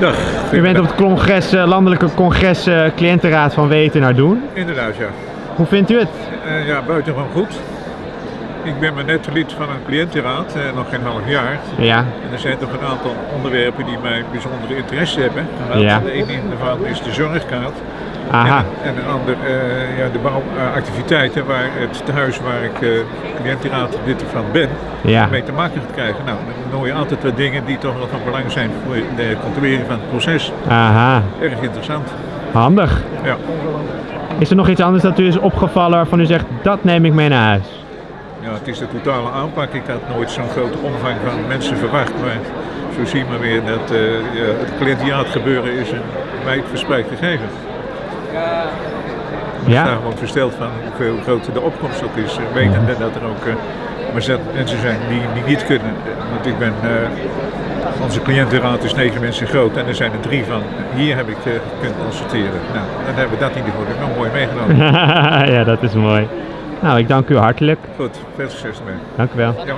Dag. U bent op het congres, eh, landelijke congres eh, cliëntenraad van Weten naar Doen. Inderdaad, ja. Hoe vindt u het? Eh, ja, buitengewoon goed. Ik ben maar net lid van een cliëntenraad, nog geen half jaar. Ja, En er zijn toch een aantal onderwerpen die mij bijzondere interesse hebben. Ja. De ene daarvan is de zorgkaart. Aha. En, en een ander eh, ja, de bouwactiviteiten waar het tehuis waar ik uh, cliëntenraad lid van ben, Ja. mee te maken gaat krijgen. Nou, dan hoor je altijd wat dingen die toch wel van belang zijn voor de controlering van het proces. Aha, Erg interessant. handig. Ja. Is er nog iets anders dat u is opgevallen waarvan u zegt, dat neem ik mee naar huis? Ja, het is de totale aanpak. Ik had nooit zo'n grote omvang van mensen verwacht. Maar zo zien we weer dat eh, het cliëntiaat gebeuren is een wijdverspreid gegeven. Ik sta Ja, gewoon versteld van hoeveel groter de opkomst ook is. eh, Wetende dat er ook eh, maar zet mensen zijn die, die niet kunnen. Want ik ben, eh, onze cliëntenraad is negen mensen groot en er zijn er drie van. Hier heb ik eh, kunnen consulteren. Nou, dan hebben we dat in ieder geval nog mooi meegenomen. ja, dat is mooi. Nou, ik dank u hartelijk. Goed, veel succes ermee. Dank u wel. Ja.